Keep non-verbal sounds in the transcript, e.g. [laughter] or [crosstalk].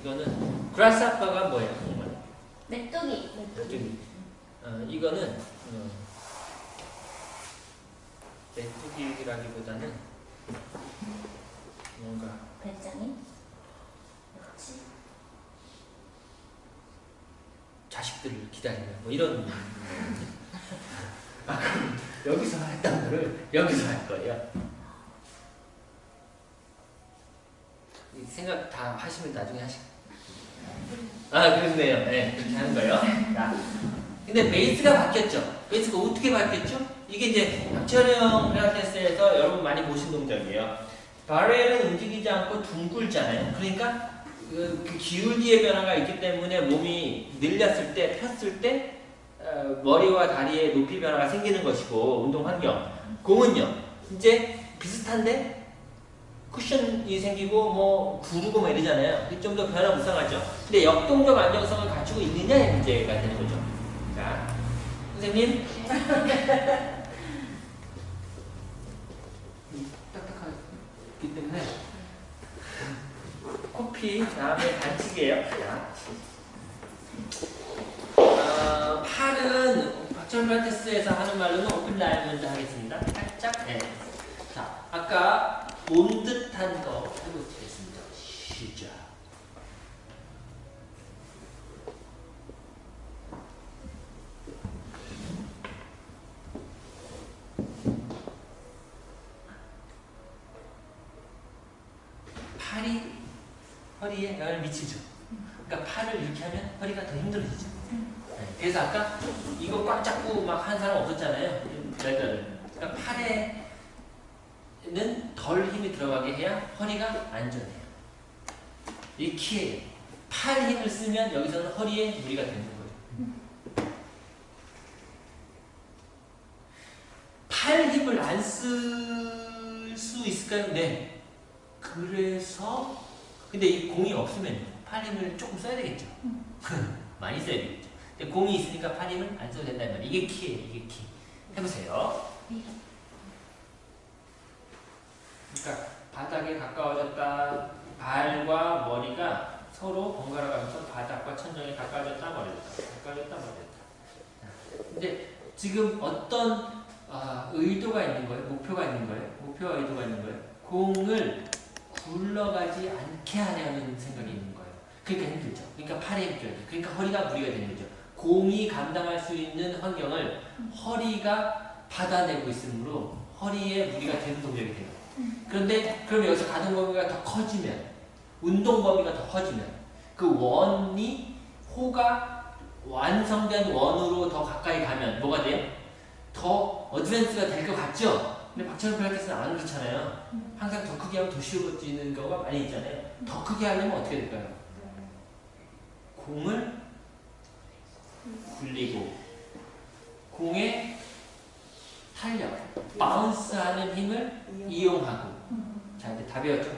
이거는 그라스아빠가 뭐예요? 정말 메뚜기. 메뚜기. 어, 이거는 어, 메뚜기라기보다는 뭔가 배짱이. 그렇지. 자식들을 기다리는 뭐 이런 [laughs] 아, 그럼 여기서 했던 거를 여기서 할 거예요. 이 생각 다 하시면 나중에 하시. 아 그렇네요. 네 그렇게 하는 거예요. 자, 근데 베이스가 바뀌었죠. 베이스가 어떻게 바뀌었죠? 이게 이제 박철영 필라테스에서 여러분 많이 보신 동작이에요. 바렐은 움직이지 않고 둥글잖아요. 그러니까 그, 그 기울기의 변화가 있기 때문에 몸이 늘렸을 때, 폈을 때 어, 머리와 다리의 높이 변화가 생기는 것이고 운동 환경. 공은요. 이제 비슷한데 쿠션이 생기고 뭐 구르고 뭐 이러잖아요. 좀 더 변화 무쌍하죠. 근데 역동적 안정성을 갖추고 있느냐의 문제가 되는 거죠. 자, 선생님. [laughs] 딱딱하기 때문에 코피 다음에 반칙이에요. 자. 어, 팔은 박철 필라테스에서 하는 말로는 오픈 라인 먼저 하겠습니다. 살짝. 네. 자, 아까 본 듯한 거 해보겠습니다. 시작. 팔이 허리에 영향을 미치죠. 그러니까 팔을 이렇게 하면 허리가 더 힘들어지죠. 네, 그래서 아까 이거 꽉 잡고 막 한 사람 없었잖아요. 그러니까 팔에 는덜 힘이 들어가게 해야 허리가 안전해요. 이게 키예요. 팔 힘을 쓰면 여기서는 허리에 무리가 되는 거예요. 팔 힘을 안 쓸 수 있을까요? 네. 그래서 근데 이 공이 없으면 팔 힘을 조금 써야 되겠죠. [laughs] 많이 써야 되겠죠. 근데 공이 있으니까 팔 힘을 안 써도 된다는 말이에요. 이게 키예요. 이게 키. 해보세요. 그러니까 바닥에 가까워졌다. 발과 머리가 서로 번갈아 가면서 바닥과 천정에 가까워졌다 멀어졌다. 가까워졌다 멀어졌다. 근데 지금 어떤 아, 의도가 있는 거예요? 목표가 있는 거예요? 목표와 의도가 있는 거예요? 공을 굴러가지 않게 하려는 생각이 있는 거예요. 그러니까 힘들죠. 그러니까 팔에 돼. 그러니까 허리가 무리가 되는 거죠. 공이 감당할 수 있는 환경을 허리가 받아내고 있으므로 허리에 무리가 되는 동작이 돼요. 그런데 그럼 여기서 가동 범위가 더 커지면 운동 범위가 더 커지면 그 원이 호가 완성된 원으로 더 가까이 가면 뭐가 돼요? 더 어드밴스가 될 것 같죠? 근데 박찬호 필라테스는 안 그렇잖아요. 항상 더 크게 하면 더 쉬워지는 경우가 많이 있잖아요. 더 크게 하려면 어떻게 될까요? 공을 굴리고 탄력, 바운스하는 힘을 이용하고 자 이제 다 배웠죠?